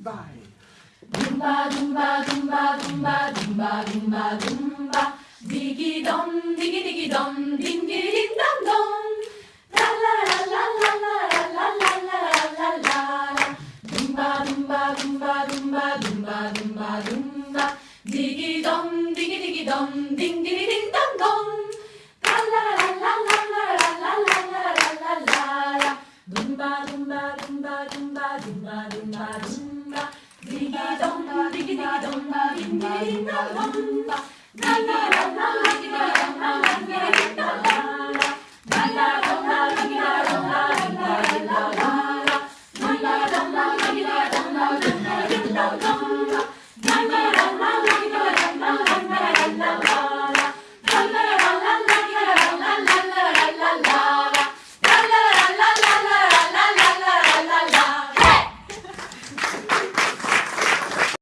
everybody. Dumba, dumba, dumba, dumba, dumba, dumba, dumba. Diggy dum, diggy diggy dum, ding diggy ding dum dum. La la la la la la la la la la la la. Dumba, dumba, dumba, dumba, dumba, dumba, dumba. Diggy dum, diggy diggy dum, ding diggy ding dum dum. La la la la la la la la la la la la la. Dumba, dumba, dumba, dumba, dumba, dumba, donga, diggy donga, diggy donga, dinga dinga donga, na na na na, diggy donga, dinga dinga donga, na na donga, diggy donga, dinga dinga donga, na na donga, diggy donga, dinga dinga donga, na na.